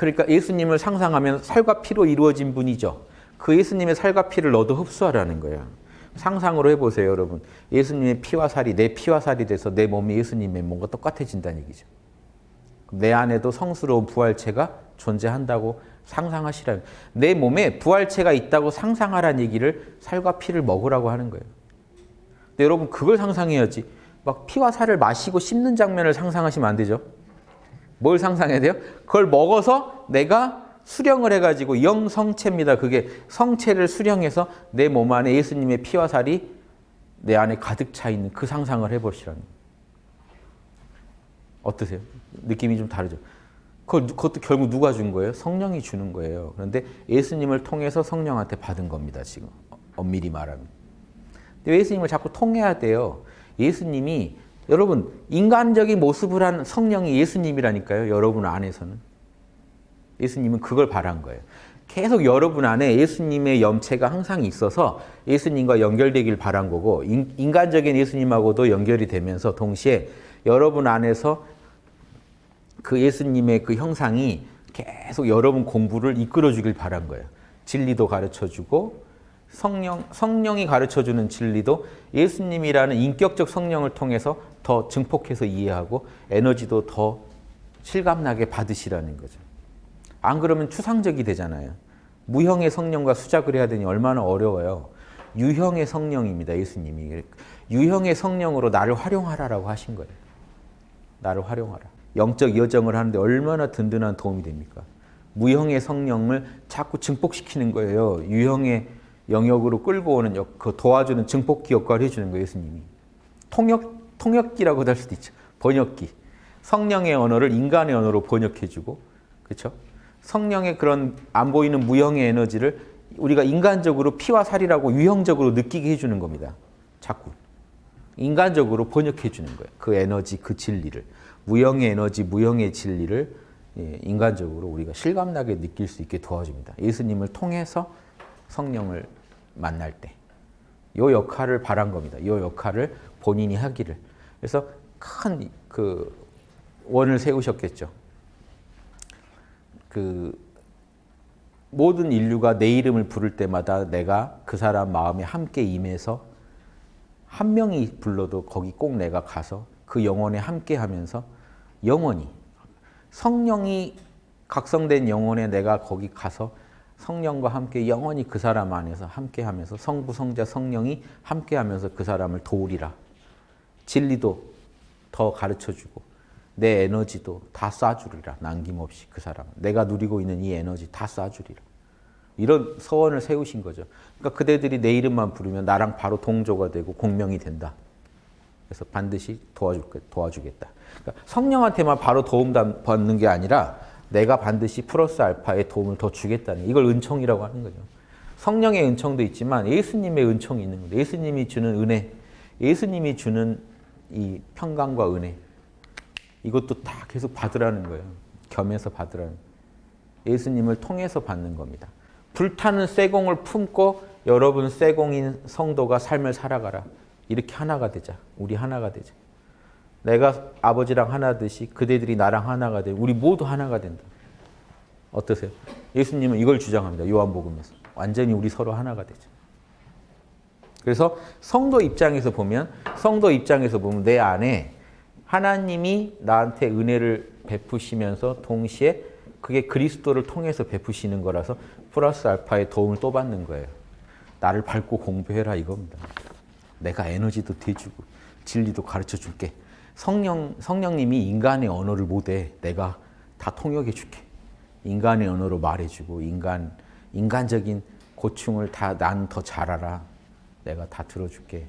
그러니까 예수님을 상상하면 살과 피로 이루어진 분이죠. 그 예수님의 살과 피를 너도 흡수하라는 거예요. 상상으로 해보세요, 여러분. 예수님의 피와 살이 내 피와 살이 돼서 내 몸이 예수님의 몸과 똑같아진다는 얘기죠. 내 안에도 성스러운 부활체가 존재한다고 상상하시라는 내 몸에 부활체가 있다고 상상하라는 얘기를 살과 피를 먹으라고 하는 거예요. 근데 여러분 그걸 상상해야지 막 피와 살을 마시고 씹는 장면을 상상하시면 안 되죠. 뭘 상상해야 돼요? 그걸 먹어서 내가 수령을 해가지고 영성체입니다. 그게 성체를 수령해서 내 몸 안에 예수님의 피와 살이 내 안에 가득 차 있는 그 상상을 해보시라는. 어떠세요? 느낌이 좀 다르죠? 그걸, 그것도 결국 누가 준 거예요? 성령이 주는 거예요. 그런데 예수님을 통해서 성령한테 받은 겁니다. 지금 엄밀히 말하면. 근데 예수님을 자꾸 통해야 돼요. 예수님이 여러분 인간적인 모습을 한 성령이 예수님이라니까요. 여러분 안에서는. 예수님은 그걸 바란 거예요. 계속 여러분 안에 예수님의 염체가 항상 있어서 예수님과 연결되길 바란 거고 인간적인 예수님하고도 연결이 되면서 동시에 여러분 안에서 그 예수님의 그 형상이 계속 여러분 공부를 이끌어 주길 바란 거예요. 진리도 가르쳐 주고 성령, 성령이 가르쳐 주는 진리도 예수님이라는 인격적 성령을 통해서 더 증폭해서 이해하고 에너지도 더 실감나게 받으시라는 거죠. 안 그러면 추상적이 되잖아요. 무형의 성령과 수작을 해야 되니 얼마나 어려워요. 유형의 성령입니다. 예수님이. 유형의 성령으로 나를 활용하라라고 하신 거예요. 나를 활용하라. 영적 여정을 하는데 얼마나 든든한 도움이 됩니까? 무형의 성령을 자꾸 증폭시키는 거예요. 유형의 영역으로 끌고 오는 역, 그 도와주는 증폭기 역할을 해주는 거예요. 예수님이. 통역, 통역기라고 할 수도 있죠. 번역기. 성령의 언어를 인간의 언어로 번역해주고, 그렇죠? 성령의 그런 안 보이는 무형의 에너지를 우리가 인간적으로 피와 살이라고 유형적으로 느끼게 해주는 겁니다. 자꾸. 인간적으로 번역해 주는 거예요. 그 에너지, 그 진리를. 무형의 에너지, 무형의 진리를 예, 인간적으로 우리가 실감나게 느낄 수 있게 도와줍니다. 예수님을 통해서 성령을 만날 때. 이 역할을 바란 겁니다. 이 역할을 본인이 하기를. 그래서 큰 그 원을 세우셨겠죠. 그 모든 인류가 내 이름을 부를 때마다 내가 그 사람 마음에 함께 임해서 한 명이 불러도 거기 꼭 내가 가서 그 영혼에 함께 하면서 영원히 성령이 각성된 영혼에 내가 거기 가서 성령과 함께 영원히 그 사람 안에서 함께 하면서 성부, 성자, 성령이 함께 하면서 그 사람을 도우리라. 진리도 더 가르쳐주고 내 에너지도 다 쏴주리라. 남김없이 그 사람. 내가 누리고 있는 이 에너지 다 쏴주리라. 이런 서원을 세우신 거죠. 그러니까 그대들이 내 이름만 부르면 나랑 바로 동조가 되고 공명이 된다. 그래서 반드시 도와줄, 도와주겠다. 그러니까 성령한테만 바로 도움 받는 게 아니라 내가 반드시 플러스 알파의 도움을 더 주겠다는 이걸 은총이라고 하는 거죠. 성령의 은총도 있지만 예수님의 은총이 있는 거예요. 예수님이 주는 은혜, 예수님이 주는 이 평강과 은혜 이것도 다 계속 받으라는 거예요. 겸해서 받으라는 예수님을 통해서 받는 겁니다. 불타는 쇠공을 품고 여러분 쇠공인 성도가 삶을 살아가라. 이렇게 하나가 되자. 우리 하나가 되자. 내가 아버지랑 하나듯이 그대들이 나랑 하나가 되 우리 모두 하나가 된다. 어떠세요? 예수님은 이걸 주장합니다. 요한복음에서. 완전히 우리 서로 하나가 되자. 그래서 성도 입장에서 보면 성도 입장에서 보면 내 안에 하나님이 나한테 은혜를 베푸시면서 동시에 그게 그리스도를 통해서 베푸시는 거라서 플러스 알파의 도움을 또 받는 거예요. 나를 밟고 공부해라 이겁니다. 내가 에너지도 대주고 진리도 가르쳐 줄게. 성령, 성령님이 인간의 언어를 못해. 내가 다 통역해 줄게. 인간의 언어로 말해주고 인간, 인간적인 고충을 다 난 더 잘 알아. 내가 다 들어줄게.